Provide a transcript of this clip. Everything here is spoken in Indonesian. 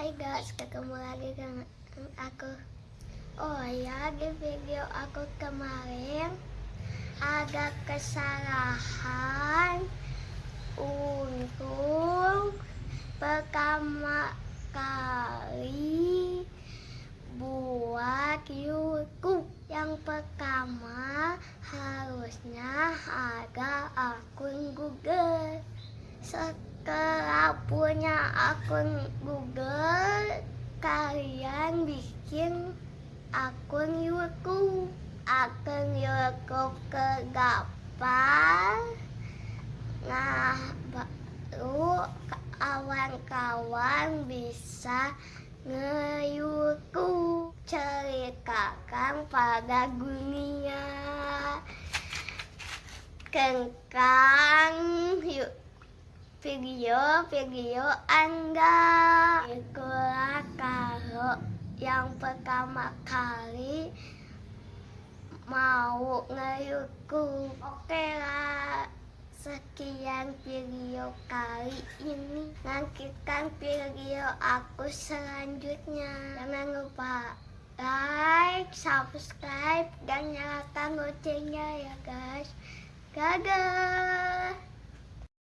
Hai guys, ketemu lagi dengan aku. Oh ya, di video aku kemarin Ada kesalahan Untuk Pertama kali Buat YouTube. Yang pertama Harusnya ada akun Google. Setelah punya akun Google, kalian bikin akun YouTube. Akun YouTube kegapan. Nah, baru kawan-kawan bisa nge-YouTube ceritakan pada dunia kengkang yuk video-video Anda. Itulah kalau yang pertama kali mau nge-YouTube. Oke lah, sekian video kali ini. Nantikan video aku selanjutnya. Jangan lupa like, subscribe, dan nyalakan loncengnya ya guys. Dadah!